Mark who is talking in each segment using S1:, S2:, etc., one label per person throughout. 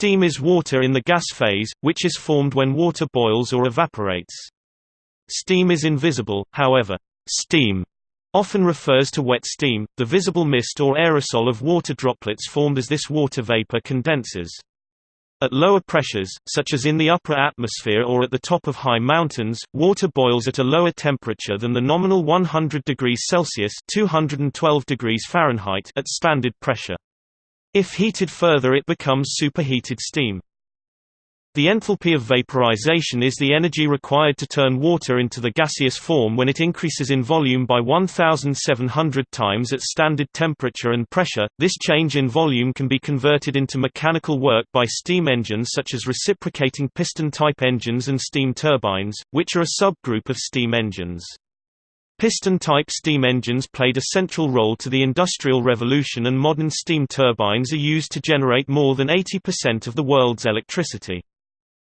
S1: Steam is water in the gas phase, which is formed when water boils or evaporates. Steam is invisible, however. Steam often refers to wet steam, the visible mist or aerosol of water droplets formed as this water vapor condenses. At lower pressures, such as in the upper atmosphere or at the top of high mountains, water boils at a lower temperature than the nominal 100 degrees Celsius 212 degrees Fahrenheit at standard pressure. If heated further it becomes superheated steam. The enthalpy of vaporization is the energy required to turn water into the gaseous form when it increases in volume by 1700 times at standard temperature and pressure. This change in volume can be converted into mechanical work by steam engines such as reciprocating piston type engines and steam turbines, which are a subgroup of steam engines. Piston-type steam engines played a central role to the Industrial Revolution and modern steam turbines are used to generate more than 80% of the world's electricity.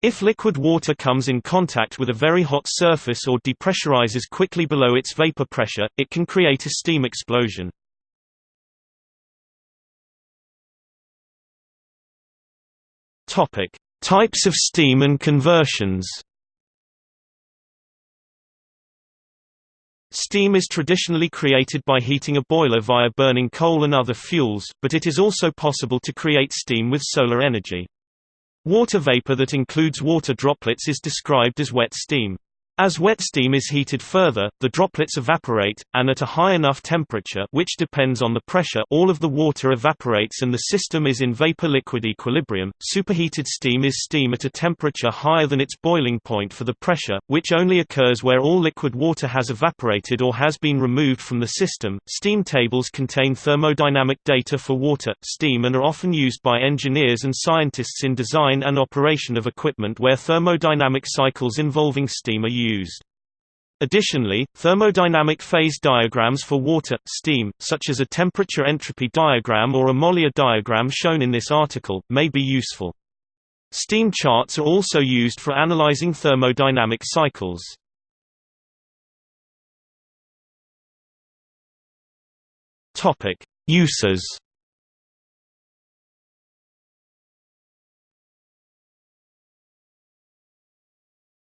S1: If liquid water comes in contact with a very hot surface or depressurizes quickly below its vapor pressure, it can create a steam explosion. Types of steam and conversions. Steam is traditionally created by heating a boiler via burning coal and other fuels, but it is also possible to create steam with solar energy. Water vapor that includes water droplets is described as wet steam. As wet steam is heated further, the droplets evaporate, and at a high enough temperature which depends on the pressure all of the water evaporates and the system is in vapor-liquid equilibrium. Superheated steam is steam at a temperature higher than its boiling point for the pressure, which only occurs where all liquid water has evaporated or has been removed from the system. Steam tables contain thermodynamic data for water, steam and are often used by engineers and scientists in design and operation of equipment where thermodynamic cycles involving steam are used used. Additionally, thermodynamic phase diagrams for water, steam, such as a temperature entropy diagram or a Mollier diagram shown in this article, may be useful. Steam charts are also used for analyzing thermodynamic cycles. Topic: Uses.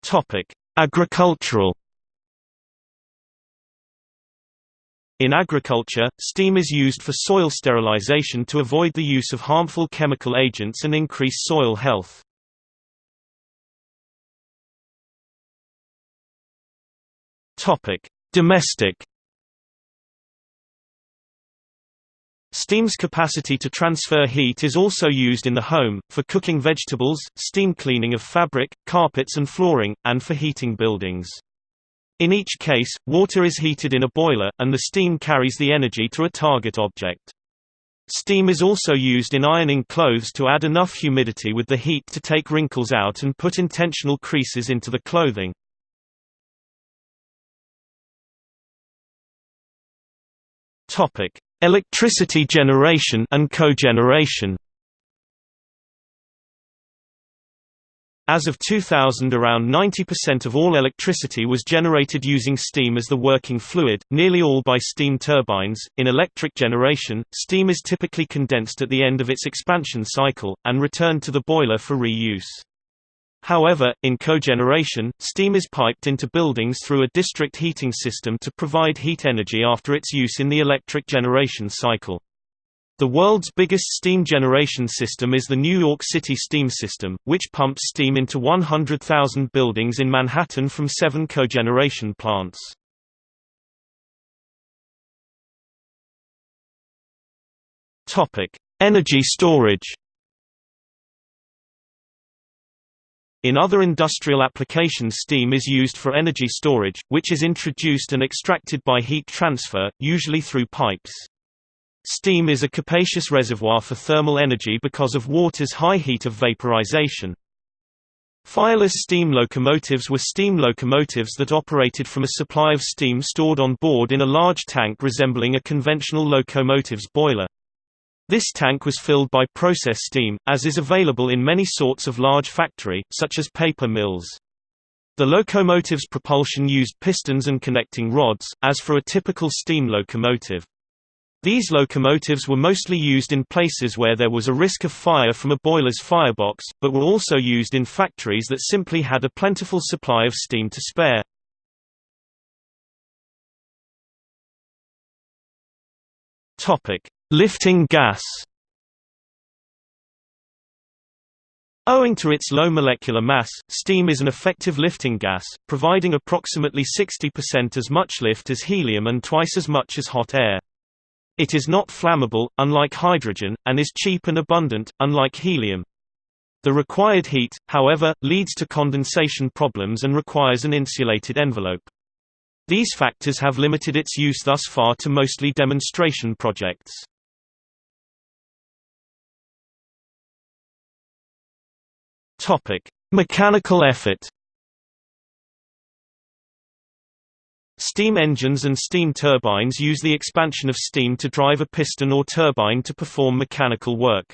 S1: Topic: Agricultural In agriculture, steam is used for soil sterilization to avoid the use of harmful chemical agents and increase soil health. Domestic Steam's capacity to transfer heat is also used in the home, for cooking vegetables, steam cleaning of fabric, carpets and flooring, and for heating buildings. In each case, water is heated in a boiler, and the steam carries the energy to a target object. Steam is also used in ironing clothes to add enough humidity with the heat to take wrinkles out and put intentional creases into the clothing. Topic: Electricity generation and cogeneration As of 2000 around 90% of all electricity was generated using steam as the working fluid, nearly all by steam turbines. In electric generation, steam is typically condensed at the end of its expansion cycle, and returned to the boiler for reuse. However, in cogeneration, steam is piped into buildings through a district heating system to provide heat energy after its use in the electric generation cycle. The world's biggest steam generation system is the New York City Steam System, which pumps steam into 100,000 buildings in Manhattan from seven cogeneration plants. Energy storage In other industrial applications steam is used for energy storage, which is introduced and extracted by heat transfer, usually through pipes. Steam is a capacious reservoir for thermal energy because of water's high heat of vaporization. Fireless steam locomotives were steam locomotives that operated from a supply of steam stored on board in a large tank resembling a conventional locomotive's boiler. This tank was filled by process steam, as is available in many sorts of large factory, such as paper mills. The locomotive's propulsion used pistons and connecting rods, as for a typical steam locomotive. These locomotives were mostly used in places where there was a risk of fire from a boiler's firebox, but were also used in factories that simply had a plentiful supply of steam to spare. Lifting gas Owing to its low molecular mass, steam is an effective lifting gas, providing approximately 60% as much lift as helium and twice as much as hot air. It is not flammable, unlike hydrogen, and is cheap and abundant, unlike helium. The required heat, however, leads to condensation problems and requires an insulated envelope. These factors have limited its use thus far to mostly demonstration projects. Mechanical effort Steam engines and steam turbines use the expansion of steam to drive a piston or turbine to perform mechanical work.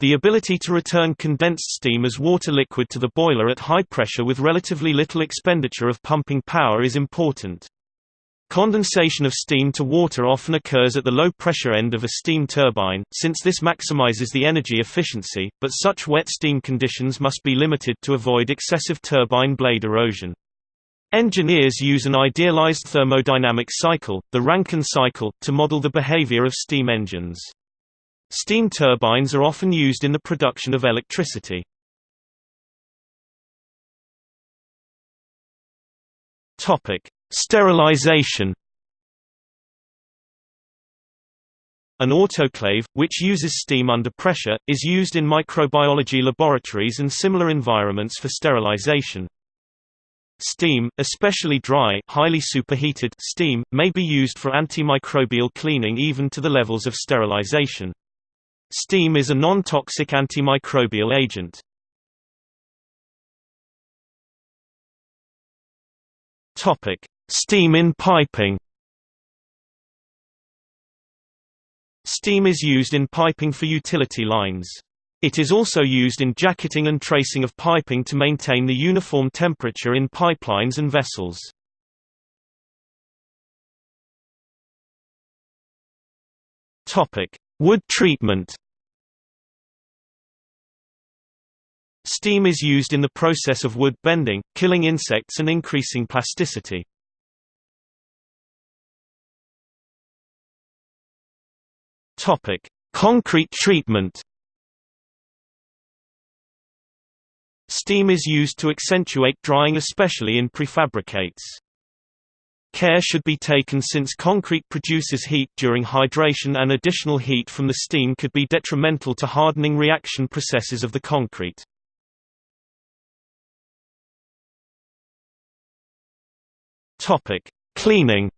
S1: The ability to return condensed steam as water liquid to the boiler at high pressure with relatively little expenditure of pumping power is important. Condensation of steam to water often occurs at the low pressure end of a steam turbine, since this maximizes the energy efficiency, but such wet steam conditions must be limited to avoid excessive turbine blade erosion. Engineers use an idealized thermodynamic cycle, the Rankine cycle, to model the behavior of steam engines. Steam turbines are often used in the production of electricity. Topic: Sterilization. An autoclave, which uses steam under pressure, is used in microbiology laboratories and similar environments for sterilization. Steam, especially dry highly superheated steam, may be used for antimicrobial cleaning even to the levels of sterilization. Steam is a non-toxic antimicrobial agent. Steam in piping Steam is used in piping for utility lines. It is also used in jacketing and tracing of piping to maintain the uniform temperature in pipelines and vessels. Wood treatment Steam is used in the process of wood bending, killing insects and increasing plasticity. Concrete treatment Steam is used to accentuate drying especially in prefabricates. Care should be taken since concrete produces heat during hydration and additional heat from the steam could be detrimental to hardening reaction processes of the concrete. Cleaning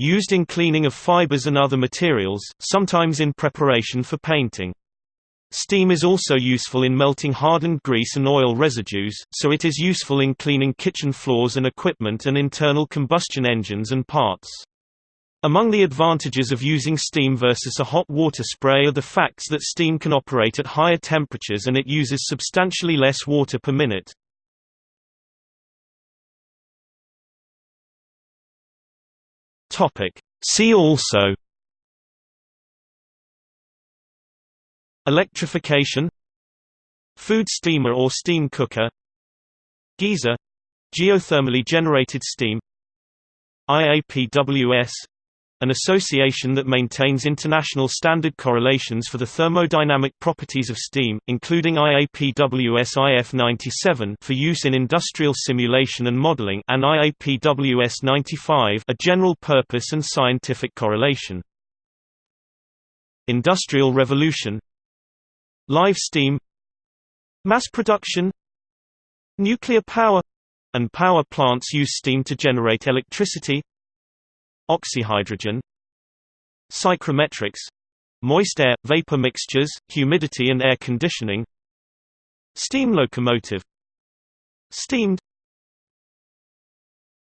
S1: Used in cleaning of fibers and other materials, sometimes in preparation for painting. Steam is also useful in melting hardened grease and oil residues, so it is useful in cleaning kitchen floors and equipment and internal combustion engines and parts. Among the advantages of using steam versus a hot water spray are the facts that steam can operate at higher temperatures and it uses substantially less water per minute. See also Electrification Food steamer or steam cooker Geyser — geothermally generated steam IAPWS — an association that maintains international standard correlations for the thermodynamic properties of steam, including IAPWS IF97 for use in industrial simulation and modeling and IAPWS 95 a general-purpose and scientific correlation. Industrial Revolution. Live steam. Mass production. Nuclear power. And power plants use steam to generate electricity oxyhydrogen psychrometrics moist air vapor mixtures humidity and air conditioning steam locomotive steamed